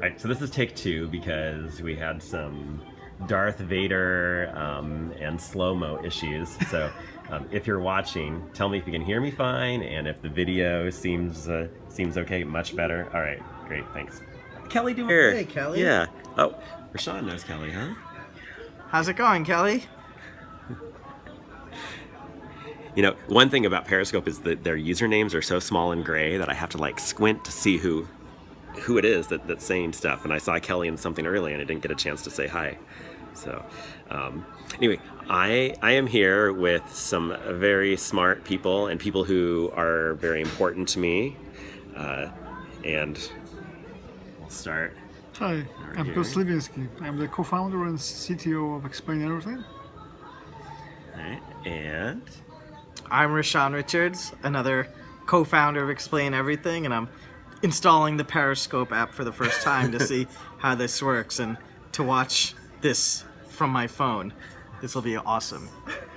All right, so this is take two because we had some Darth Vader um, and slow-mo issues. So um, if you're watching, tell me if you can hear me fine and if the video seems uh, seems okay, much better. All right, great, thanks. Kelly doing here. Hey, Kelly. Yeah. Oh, Reshan knows Kelly, huh? How's it going, Kelly? You know, one thing about Periscope is that their usernames are so small and gray that I have to like squint to see who who it is that, that's saying stuff. And I saw Kelly in something earlier and I didn't get a chance to say hi. So um, anyway, I, I am here with some very smart people and people who are very important to me. Uh, and we'll start. Hi, I'm here. Piotr Sliwiński. I'm the co-founder and CTO of Explain Everything. All right, and I'm Reshan Richards, another co-founder of Explain Everything, and I'm installing the Periscope app for the first time to see how this works and to watch this from my phone. This will be awesome.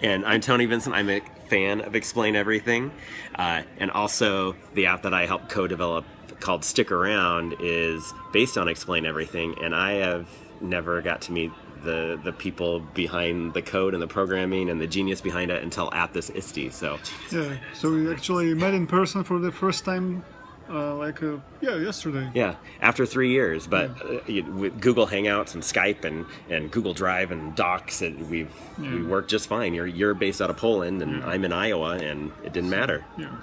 And I'm Tony Vincent. I'm a fan of Explain Everything. Uh, and also, the app that I helped co develop called Stick Around is based on Explain Everything. And I have never got to meet the, the people behind the code and the programming and the genius behind it until at this ISTE. So, Yeah, so we actually met in person for the first time, uh, like, uh, yeah, yesterday. yeah, after three years, but uh, you- with Google Hangouts and Skype and, and Google Drive and Docs, it, we've we worked just fine. You're, you're based out of Poland, and I'm in Iowa, and it didn't matter. Yeah.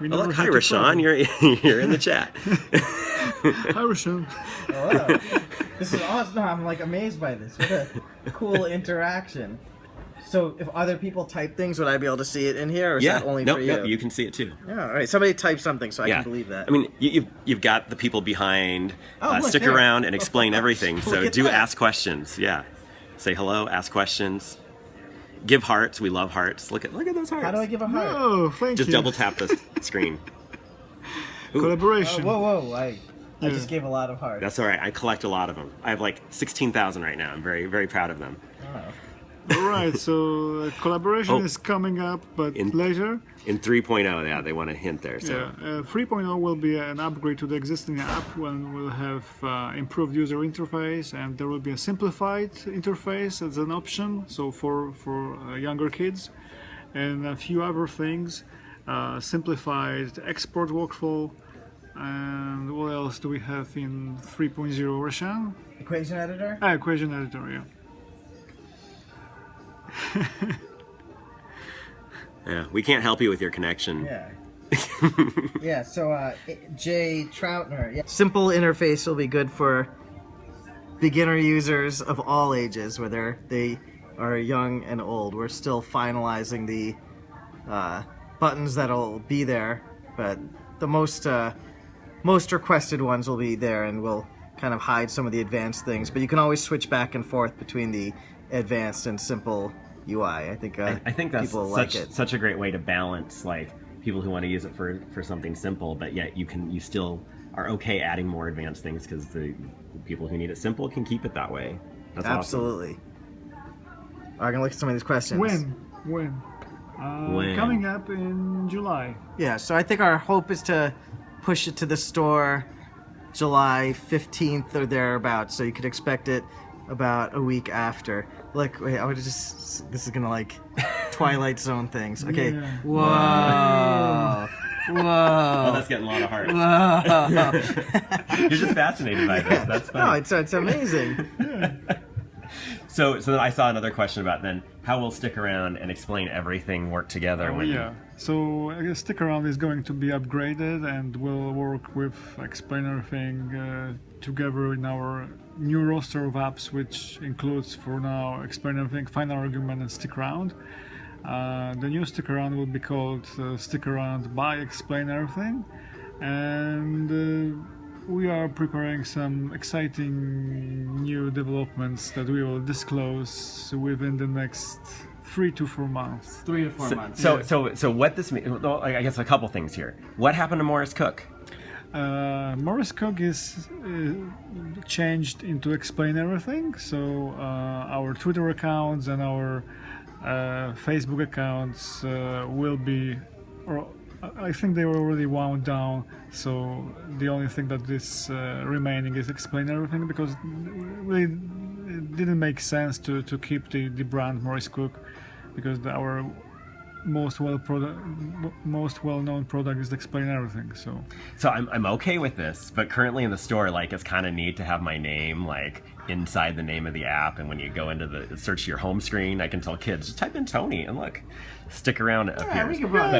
We Oh, never look, hi, had Reshan. You're you're in the chat. Hi, Reshan. Hello. this is awesome. No, I'm like amazed by this. What a cool interaction. So, if other people type things, would I be able to see it in here, or is yeah, that only no, for you? no, you can see it too. Yeah, all right. Somebody type something so I yeah, can believe that. I mean, you, you've you've got the people behind. Oh, uh, look, stick there. around and explain everything. So do that. ask questions. Yeah, say hello, ask questions, give hearts. We love hearts. Look at look at those hearts. how do I give a heart? Oh, thank Just you. double tap the screen. Ooh, Collaboration. Oh, whoa, whoa! I, I just gave a lot of hearts. that's all right. I collect a lot of them. I have like sixteen thousand right now. I'm very very proud of them. Oh. All right, so uh, collaboration Oh. is coming up, but In- later. In 3.0, yeah, they want a hint there. So Yeah, uh, 3.0 will be an upgrade to the existing app when we'll have uh, improved user interface and there will be a simplified interface as an option, so for, for uh, younger kids, and a few other things, uh, simplified export workflow, and what else do we have in 3.0 Reshan? Equation editor. Ah, equation editor, yeah. yeah, we can't help you with your connection. Yeah. yeah. So, uh, Jay Troutner. Yeah. Simple interface will be good for beginner users of all ages, whether they are young and old. We're still finalizing the uh, buttons that'll be there, but the most uh, most requested ones will be there, and we'll kind of hide some of the advanced things. But you can always switch back and forth between the advanced and simple UI. I think uh, I think that's people such like it. such a great way to balance like people who want to use it for for something simple, but yet you can you still are okay adding more advanced things because the people who need it simple can keep it that way. That's awesome. Absolutely. I'm gonna look at some of these questions. When? When? Uh, When? Coming up in July. Yeah, so I think our hope is to push it to the store July 15th or thereabouts, so you could expect it about a week after. Look, wait, I would just. This is gonna like Twilight Zone things. Okay. Yeah. Whoa. Oh, Whoa. that's getting a lot of hearts. Whoa. You're just fascinated by this. That's no, it's, it's amazing. So, so then I saw another question about then how will stick around and explain everything work together Oh when yeah. So I guess Stick Around is going to be upgraded and will work with Explain Everything uh, together in our new roster of apps, which includes for now Explain Everything, Final Argument, and Stick Around. Uh, the new Stick Around will be called uh, Stick Around by Explain Everything, and uh, we are preparing some exciting new developments that we will disclose within the next three to four months. Three to four So, months. so, so, so what this means? Well, I guess a couple things here. What happened to MorrisCooke? Uh, MorrisCooke is uh, changed into Explain Everything, so uh, our Twitter accounts and our uh, Facebook accounts uh, will be, or I think they were already wound down. So the only thing that is uh, remaining is explain everything because really it didn't make sense to, to keep the, the brand MorrisCooke because our most well product most well known product is explain everything so. So I'm, I'm okay with this but currently in the store like it's kind of neat to have my name like inside the name of the app and when you go into the search your home screen i can tell kids just type in tony and look stick around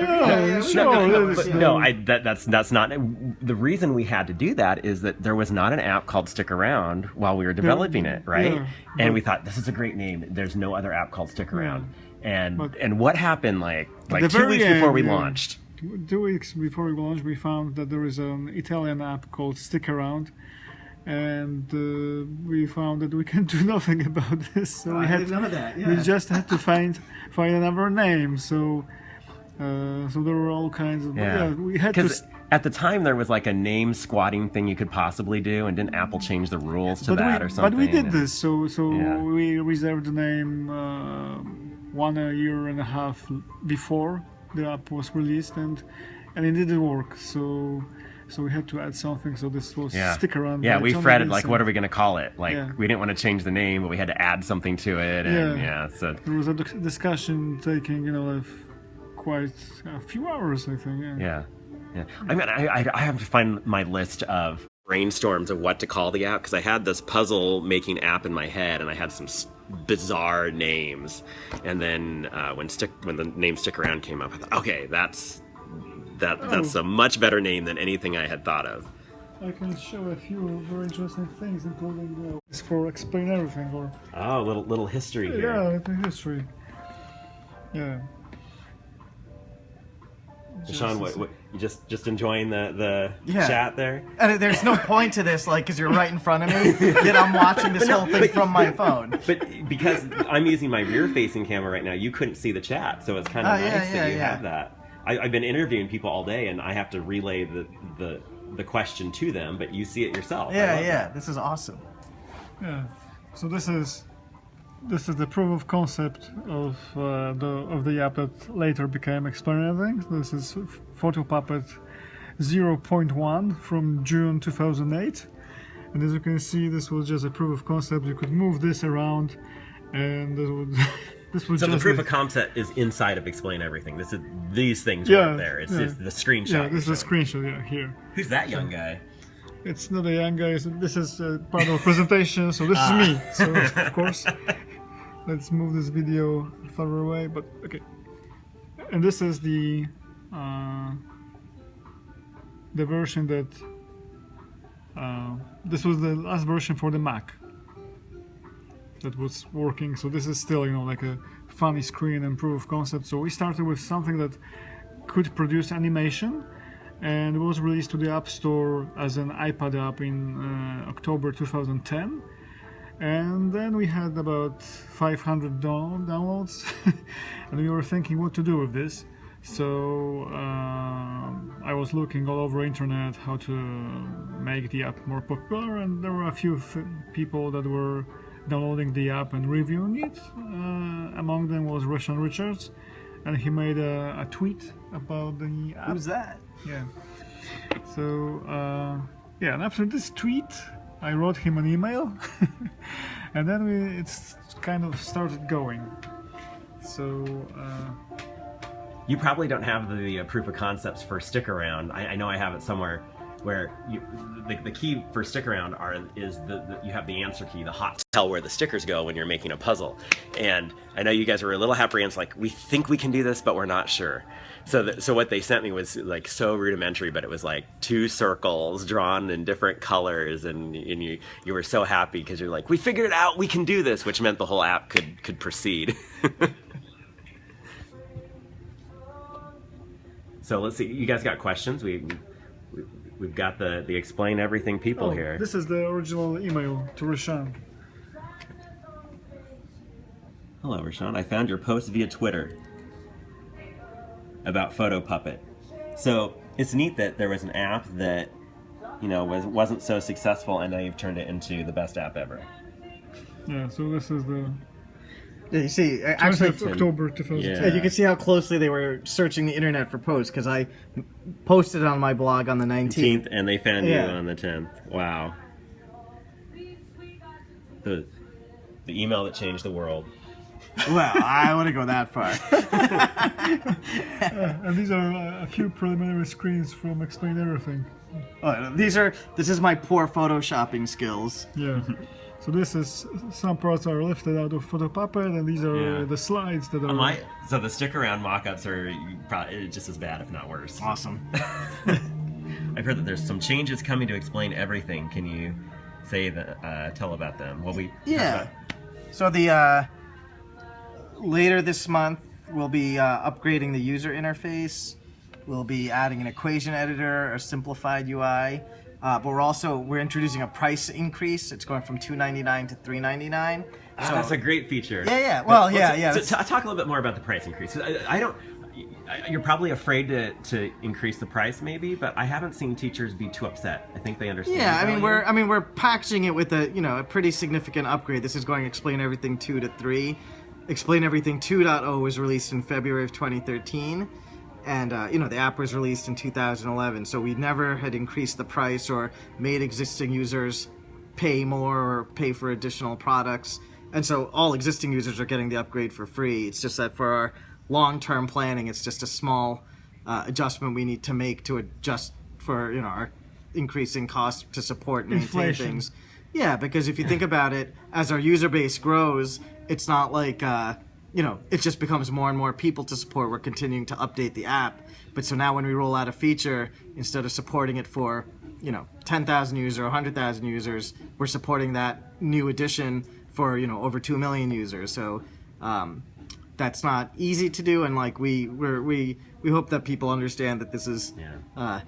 Yeah, yeah, no, no, no, but no, I, that, that's that's not the reason we had to do that is that there was not an app called Stick Around while we were developing it, right? yeah, and we thought this is a great name. There's no other app called Stick Around. And But- and what happened like like two weeks before we launched? two weeks before we launched we found that there is an italian app called stick around and uh, we found that we can do nothing about this so we I had didn't know that, we just had to find find another name so uh, so there were all kinds of yeah, we had to Because at the time there was like a name squatting thing you could possibly do, and didn't Apple change the rules to but that we, or something? but we did And- this so so Yeah. we reserved the name uh, one a year and a half before the app was released and and it didn't work so so we had to add something so this was Yeah. stick around Yeah, we fretted like, what are we going to call it? Like, Yeah. we didn't want to change the name, but we had to add something to it, and Yeah. yeah, so there was a discussion taking you know like quite a few hours i think yeah, Yeah, yeah. I mean, I, I, I have to find my list of brainstorms of what to call the app because I had this puzzle making app in my head, and I had some bizarre names. And then uh, when stick when the name stick around came up, I thought, okay, that's that that's a much better name than anything I had thought of. i can show a few very interesting things including uh, it's for explain everything or Oh, little little history here. yeah the history yeah Sean, what, what you just just enjoying the the Yeah. chat there? And there's no point to this, like, because you're right in front of me, yet I'm watching this whole thing from my phone. But because I'm using my rear-facing camera right now, you couldn't see the chat, so it's kind of Oh, nice yeah, that you yeah. have that. I, I've been interviewing people all day, and I have to relay the the the question to them, but you see it yourself. Yeah, yeah, that. this is awesome. Yeah. So this is this is the proof of concept of uh, the of the app that later became Explain Everything. This is Photo Puppet 0.1 from June 2008. And as you can see, this was just a proof of concept. You could move this around, and this would this So the proof be- of concept is inside of Explain Everything. This is these things Yeah, right there. It's, yeah. the screenshot. yeah, this is a screenshot. Yeah, here. Who's that young guy? It's not a young guy. so This is uh, part of a presentation, so this is me. So of course, let's move this video further away. But okay, and this is the uh, the version that uh, this was the last version for the Mac that was working. So this is still you know like a funny screen and proof of concept. So we started with something that could produce animation and was released to the App Store as an iPad app in uh, October 2010. And then we had about 500 down- downloads, and we were thinking what to do with this. So um I was looking all over internet how to make the app more popular, and there were a few people that were downloading the app and reviewing it. Uh, among them was Reshan Richards, and he made a, a tweet about the app. Who's that? Yeah. So uh, yeah, and after this tweet, I wrote him an email, and then we it's kind of started going. So uh, You probably don't have the uh, proof of concepts for stick around. I, I know I have it somewhere where you, the, the key for stick around are is the, the you have the answer key, the hot tell where the stickers go when you're making a puzzle. And I know you guys were a little apprehensive, like we think we can do this, but we're not sure. So the, so what they sent me was like so rudimentary, but it was like two circles drawn in different colors, and and you you were so happy because you're like we figured it out, we can do this, which meant the whole app could could proceed. So let's see. You guys got questions? We, we we've got the the explain everything people oh, here. this is the original email to Reshan. Hello, Reshan. I found your post via Twitter about Photo Puppet. So it's neat that there was an app that you know was wasn't so successful, and now you've turned it into the best app ever. Yeah. So this is the Yeah, you see, uh, actually, October 2010. Yeah, you can see how closely they were searching the internet for posts because I posted on my blog on the 19th. 18th, and they found Yeah. you on the 10th. Wow. The, the email that changed the world. Well, I wouldn't go that far. And these are uh, a few preliminary screens from Explain Everything. Oh, these are this is my poor photoshopping skills. Yeah. so this is some parts are lifted out of Photopuppet, and these are Yeah. the slides that are. My, so the stick around mock-ups are probably just as bad, if not worse. Awesome. I've heard that there's some changes coming to explain everything. Can you say that? Uh, tell about them. Well, we Yeah. So the uh, later this month we'll be uh, upgrading the user interface. We'll be adding an equation editor, a simplified UI. Uh, but we're also we're introducing a price increase. It's going from two ninety nine to three ninety nine. Ah, that's a great feature. Yeah, yeah. Well, But yeah, yeah, So, t- talk a little bit more about the price increase. I, I don't. You're probably afraid to, to increase the price, maybe, but I haven't seen teachers be too upset. I think they understand. Yeah, I mean we're I mean we're packaging it with a you know a pretty significant upgrade. This is going to explain everything two to three. Explain everything 2.0 was released in February of 2013, and uh, you know the app was released in 2011. So we never had increased the price or made existing users pay more or pay for additional products. And so all existing users are getting the upgrade for free. It's just that for our long-term planning, it's just a small uh, adjustment we need to make to adjust for you know our increasing cost to support and maintain Inflation. things. Yeah, because if you think about it, as our user base grows, it's not like uh, you know it just becomes more and more people to support. We're continuing to update the app, but so now when we roll out a feature, instead of supporting it for you know 10,000 users or 100,000 users, we're supporting that new addition for you know over 2 million users. So um, that's not easy to do, and like we we're, we we hope that people understand that this is Yeah. uh,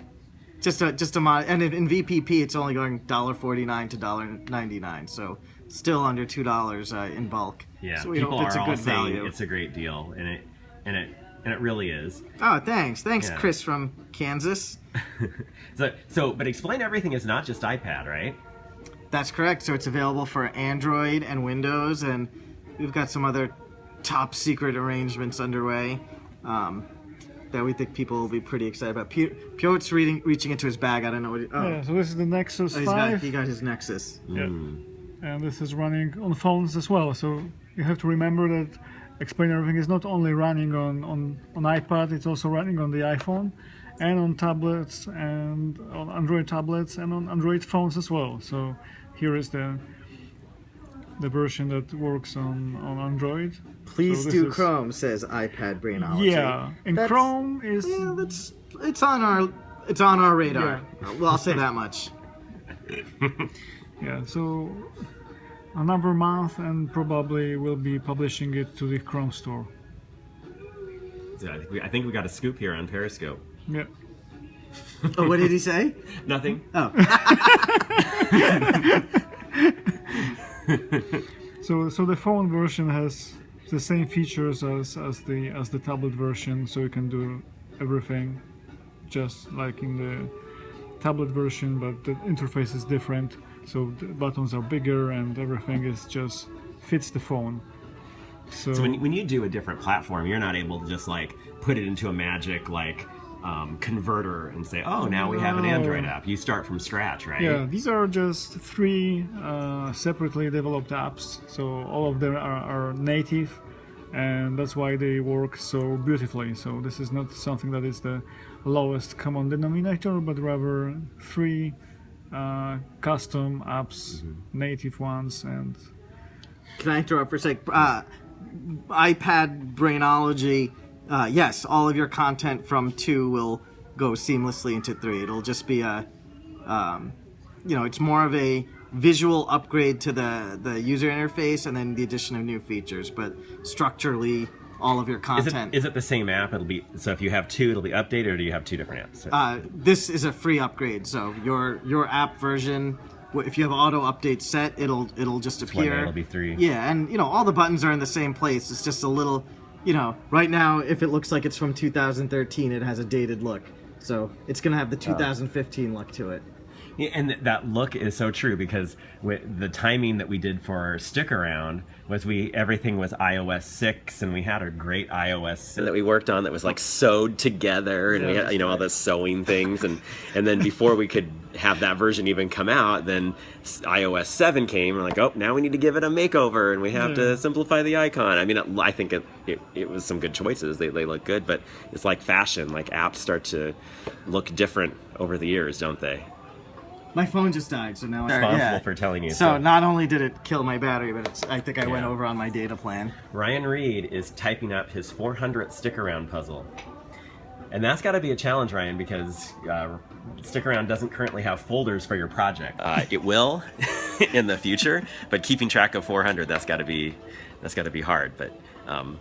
just a just a mod, and in, in VPP it's only going dollar forty nine to dollar ninety nine, so still under two dollars uh, in bulk. Yeah, so we people hope it's are a all good saying value. it's a great deal, and it and it and it really is. Oh, thanks, thanks, Yeah. Chris from Kansas. So so, but explain everything is not just iPad, right? That's correct. So it's available for Android and Windows, and we've got some other top secret arrangements underway um, that we think people will be pretty excited about. Pi- Piotr's reading, reaching into his bag. I don't know what. He, oh, Yeah, so this is the Nexus oh, he's got, 5. he got his Nexus. Yeah. Hmm. And this is running on phones as well. So you have to remember that Explain Everything is not only running on, on, on iPad, it's also running on the iPhone and on tablets and on Android tablets and on Android phones as well. So here is the the version that works on, on Android. Please So do is- Chrome, says iPad Brainology. Yeah, and That's- Chrome is Yeah, that's it's on our it's on our radar. Well, I'll say that much. yeah. So another month, and probably we'll be publishing it to the Chrome store. So I think we, I think we got a scoop here on Periscope. Yeah. Oh, what did he say? Nothing. Oh, So, so the phone version has the same features as, as the as the tablet version, so you can do everything just like in the tablet version, but the interface is different. So the buttons are bigger and everything is just fits the phone. So, So when, when you do a different platform, you're not able to just like put it into a magic like um, converter and say, oh, now we have an Android app. You start from scratch, right? yeah, these are just three uh, separately developed apps. So all of them are, are native, and that's why they work so beautifully. So this is not something that is the lowest common denominator, but rather three uh, custom apps, native ones, and can I interrupt for a sec? Uh, iPad Brainology. Uh, yes, all of your content from two will go seamlessly into three. It'll just be a, um, you know, it's more of a visual upgrade to the the user interface, and then the addition of new features. But structurally, all of your Is content. it, is it the same app? It'll be so if you have two, it'll be updated, or do you have two different apps? uh, this is a free upgrade. So your your app version, if you have auto update set, it'll it'll just appear. it'll be three. Yeah, and you know all the buttons are in the same place. It's just a little, you know, right now if it looks like it's from 2013, it has a dated look. So it's gonna have the 2015 look to it. Yeah, and that look is so true because with the timing that we did for our stick around was we everything was iOS six and we had a great iOS that we worked on that was like sewed together and we had you know all the sewing things and and then before we could have that version even come out then iOS seven came and we're like oh now we need to give it a makeover and we have to hmm. simplify the icon. I mean it, I think it, it it was some good choices. They they look good, but it's like fashion. Like apps start to look different over the years, don't they? My phone just died, so now I'm Responsible for telling you. So not only did it kill my battery, but it's, I think I went over on my data plan. Ryan Reed is typing up his 400th stick around puzzle. And that's got to be a challenge, Ryan, because uh, Stick Around doesn't currently have folders for your project. Uh, it will in the future, but keeping track of 400, that's got to be that's got to be hard. But um,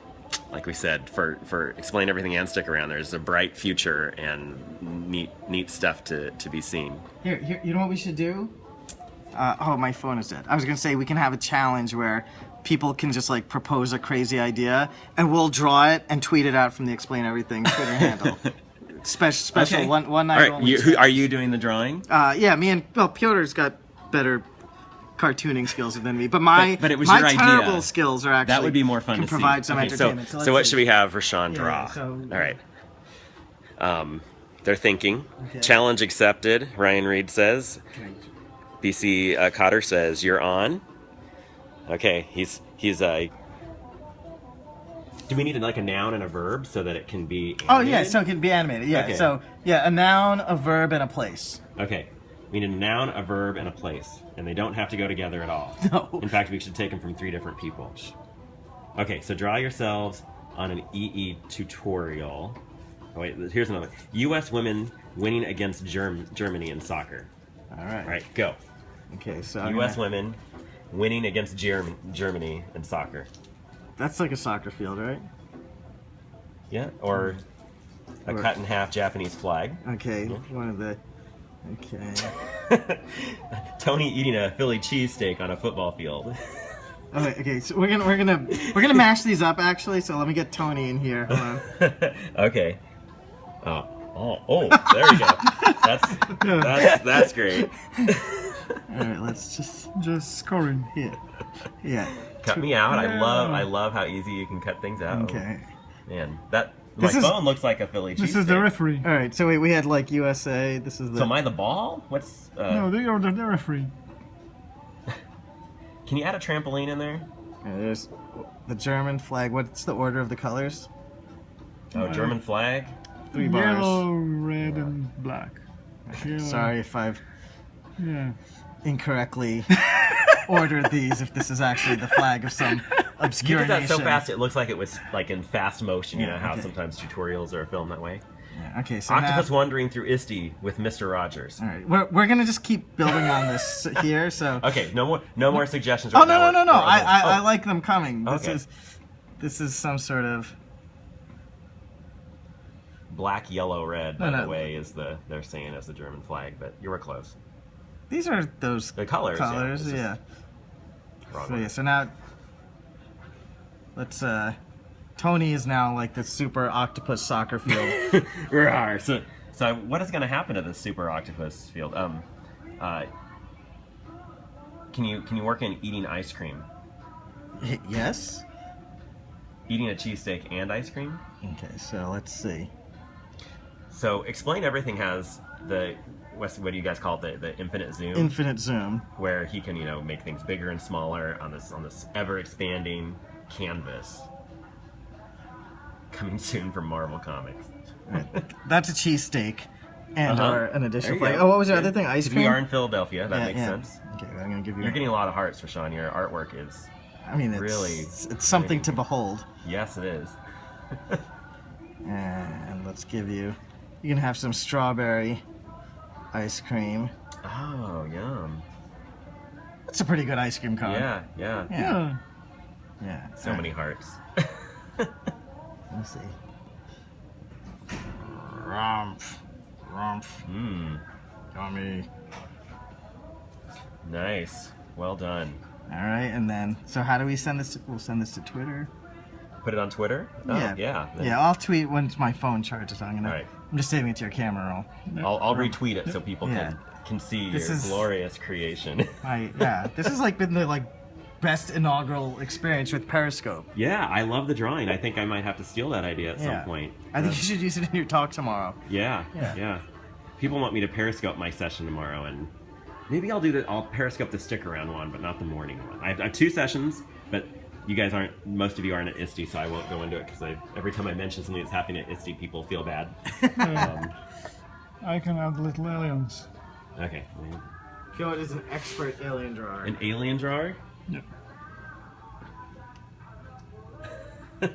like we said, for for explain everything and Stick Around, there's a bright future and neat neat stuff to to be seen. Here, here, you know what we should do? Uh, oh, my phone is dead. I was gonna say we can have a challenge where people can just like propose a crazy idea, and we'll draw it and tweet it out from the Explain Everything Twitter handle. Special, special Okay. one one night right, only. you, who, are you doing the drawing? uh, yeah, me and well, Piotr's got better cartooning skills than me, but my But- but it was my your idea. terrible skills are actually That would be more fun can to see. provide some Okay, so- entertainment. So, let's what see. should we have Reshan draw? Yeah, so- All right. Um, they're thinking. Okay. Challenge accepted. Ryan Reed says. BC uh, Cotter says you're on. Okay, he's he's uh. Do we need like a noun and a verb so that it can be? Oh yeah, so it can be animated. Yeah, Okay. so yeah, a noun, a verb, and a place. Okay. We need a noun, a verb, and a place, and they don't have to go together at all. No. In fact, we should take them from three different people. Okay, so draw yourselves on an EE tutorial. Oh, wait, here's another. U.S. women winning against Germ- Germany in soccer. All right. All right, go. Okay, so U.S. gonna- women winning against Germ- Germany in soccer. That's like a soccer field, right? Yeah, or a Or- cut in half Japanese flag. Okay, one of the. Okay. Tony eating a Philly cheesesteak on a football field. Okay, okay. So we're gonna we're gonna we're gonna mash these up actually. So let me get Tony in here. Hold on. okay. Oh, oh, oh, there you go. That's that's that's great. All right, let's just Just score scoring. here. yeah. Cut me out. I love I love how easy you can cut things out. Okay. Man, that my This is- phone looks like a Philly cheesesteak. This is the referee. All right. So wait, we had like USA. This is the. So am I the ball? What's uh, No, they are the, the referee. Can you add a trampoline in there? Yeah, there's the German flag. What's the order of the colors? Oh, German flag. Three bars. Yellow, red, and black. Yellow. Sorry if I've Yeah. incorrectly ordered these. If this is actually the flag of some You obscure did that so fast it looks like it was like in fast motion. You Yeah, know how okay. sometimes tutorials are filmed that way. Yeah, okay, so Octopus now, wandering through ISTE with Mr. Rogers. all right, we're, we're gonna just keep building on this here. So. Okay, no more no more suggestions. Oh no no no no! I. I, I Oh. like them coming. This Okay. is this is some sort of black, yellow, red. By no. the way, is the they're saying as the German flag, but you were close. these are those The colors. colors. Yeah. wrong So yeah. So now let's. uh Tony is now like the super octopus soccer field. Rawr. So, so what is going to happen to this super octopus field? Um, uh, can you can you work in eating ice cream, yes. eating a cheesesteak and ice cream? Okay. So let's see. So explain everything has the what's, what do you guys call it the, the infinite zoom Infinite zoom. where he can you know make things bigger and smaller on this on this ever expanding canvas. Coming soon from Marvel Comics. That's a cheesesteak. And Uh-huh. or an There additional you flag. go. Oh, what was the other thing? Ice cream. We are in Philadelphia. That Yeah, makes yeah. sense. Okay, I'm gonna give you. You're getting a lot of hearts, Reshan. Your artwork is I mean, it's, really it's, it's something to behold. yes, it is. And let's give you. You can have some strawberry ice cream. Oh, yum. That's a pretty good ice cream cone. Yeah, yeah. Yeah. Yeah. Yeah. So many hearts. Let's see. Rumpf. Rumpf. Mmm, Yummy. nice. Well done. All right, and then so how do we send this? To, we'll send this to Twitter. Put it on Twitter. Oh, yeah, yeah. then yeah. I'll tweet once my phone charges. I'm gonna. Alright. I'm just saving it to your camera roll. I'll, I'll retweet it so people Yeah. can can see This your is- glorious creation. I yeah. This has like been the like best inaugural experience with Periscope. yeah, I love the drawing. I think I might have to steal that idea at Yeah. some point. I think you should use it in your talk tomorrow. Yeah, Yeah. yeah, People want me to Periscope my session tomorrow, and maybe I'll do the I'll Periscope the stick around one, but not the morning one. I have, I have two sessions, but you guys aren't. Most of you aren't at ISTE, so I won't go into it because every time I mention something that's happening at ISTE, people feel bad. um, I can add little aliens. okay, Kyo is an expert alien drawer. an alien drawer. Yeah.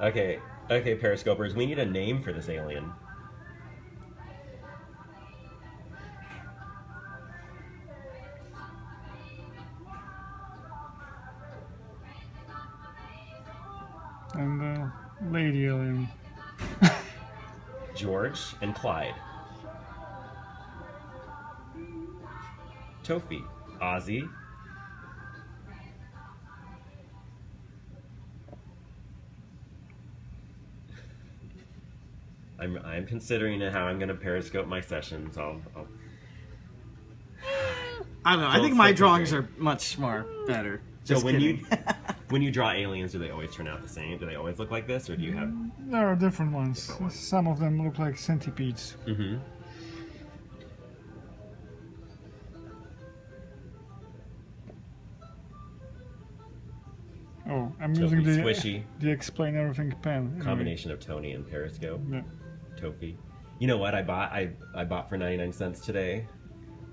Okay, okay, Periscopers, we need a name for this alien. And the lady alien. George and Clyde. Tofi, Ozzy. I'm, I'm considering how I'm going to periscope my sessions. I'll, I'll I don't know. I Don't think my drawings agree. are much more better. So when kidding. you when you draw aliens, do they always turn out the same? Do they always look like this, or do you have? There are different ones. Different ones. Some of them look like centipedes. Mm-hmm. Oh, I'm Tofi, using the squishy. the explain everything pen. anyway. Combination of Tony and Periscope. Yeah. Tofi. You know what I bought? I, I bought for 99 cents today.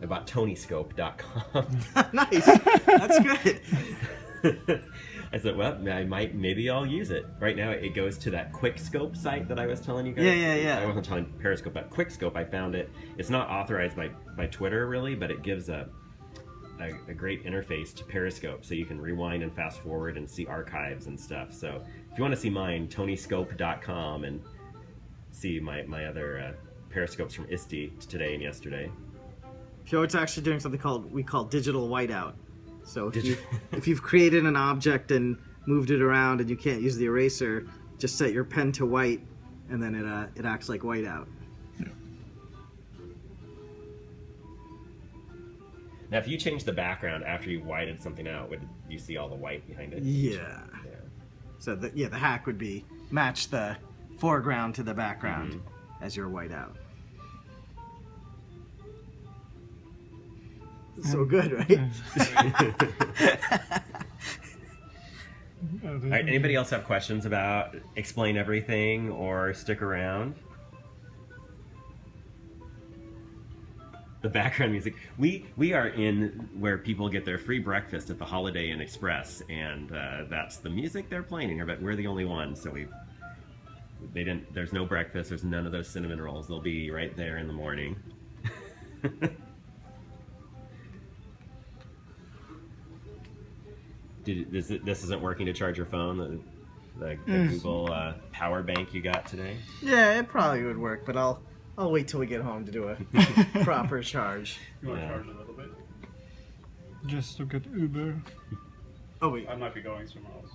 I bought tonyscope.com. nice. That's good. I said, well, I might, maybe I'll use it. Right now, it goes to that Quickscope site that I was telling you guys. Yeah, yeah, yeah. I wasn't telling Periscope, but Quickscope, I found it. It's not authorized by, by Twitter, really, but it gives a, a, a great interface to Periscope, so you can rewind and fast forward and see archives and stuff. So if you want to see mine, tonyscope.com and see my, my other uh, Periscopes from ISTE today and yesterday. Kyo's actually doing something called we call digital whiteout. So if you if you've created an object and moved it around and you can't use the eraser, just set your pen to white, and then it uh, it acts like whiteout. Now, if you change the background after you whited something out, would you see all the white behind it? Yeah. Yeah. So the, yeah, the hack would be match the foreground to the background Mm-hmm. as your whiteout. So good, right? All right, anybody else have questions about explain everything or stick around? The background music. We we are in where people get their free breakfast at the Holiday Inn Express, and uh, that's the music they're playing here. But we're the only ones, so we they didn't. There's no breakfast. There's none of those cinnamon rolls. They'll be right there in the morning. Did, this, this isn't working to charge your phone. The, the, the Yes. Google uh, power bank you got today. yeah, it probably would work, but I'll I'll wait till we get home to do a proper charge. You want to Yeah. charge a little bit? Just to get Uber. Oh wait. I might be going somewhere else.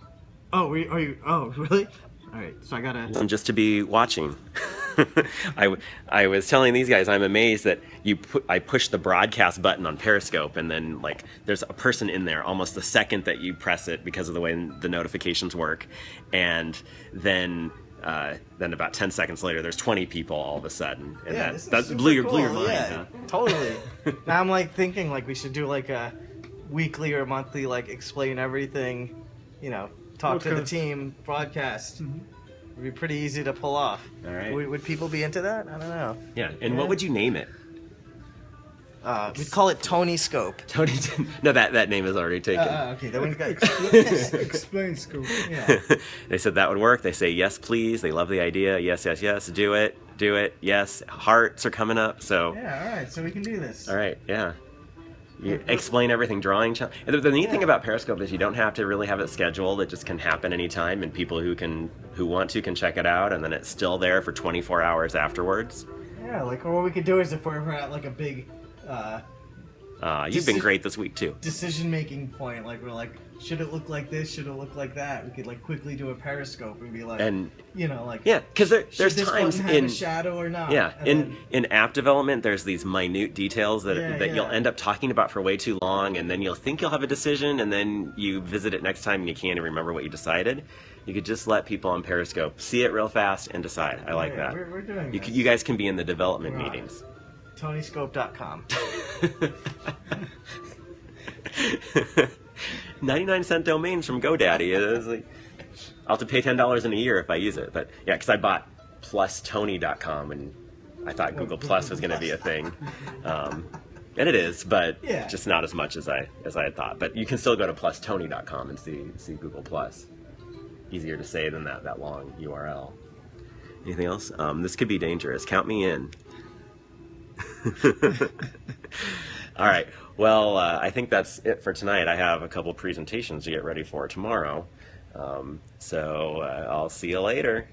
Oh, we are you? Oh, really? All right. So I gotta. just to be watching. I, I was telling these guys I'm amazed that you put I push the broadcast button on Periscope and then like there's a person in there almost the second that you press it because of the way the notifications work, and then uh, then about 10 seconds later there's 20 people all of a sudden and that, this is that blew your blew your cool, mind. Yeah, huh? totally. now I'm like thinking like we should do like a weekly or monthly like explain everything, you know, talk to the team, broadcast. It'd be pretty easy to pull off. All right. Would, would people be into that? I don't know. Yeah, and Yeah. what would you name it? Uh, we'd call it Tony Scope. Tony. no, that that name is already taken. Uh, okay, then we've got. Explain scope. yeah. they said that would work. They say yes, please. They love the idea. Yes, yes, yes. Do it. Do it. Yes. Hearts are coming up. So, Yeah. All right. So we can do this. all right, yeah. You explain everything. Drawing. the, the neat thing about Periscope is you don't have to really have it scheduled. It just can happen anytime, and people who can who want to can check it out, and then it's still there for 24 hours afterwards. Yeah. Like, or what we could do is if we're ever at like a big, uh, Uh, you've been great this week too. decision making point. Like we're like, should it look like this? Should it look like that? We could like quickly do a periscope and be like, And you know, like yeah, because there, there's times in shadow or not? yeah And in then- in app development there's these minute details that Yeah, that you'll end up talking about for way too long, and then you'll think you'll have a decision, and then you visit it next time and you can't even remember what you decided. You could just let people on Periscope see it real fast and decide. I like Yeah, that. We're, we're doing You, you guys can be in the development it. meetings. TonyScope.com. 99 cent domains from GoDaddy. Like, I'll have to pay $10 in a year if I use it. But yeah, because I bought plustony.com and I thought Google Plus was going to be a thing. Um, and it is, but Yeah. just not as much as I as I had thought. But you can still go to plustony.com and see see Google Plus. Easier to say than that that long URL. Anything else? Um, this could be dangerous. Count me in. All right. Well, uh, I think that's it for tonight. I have a couple presentations to get ready for tomorrow. Um, so uh, I'll see you later.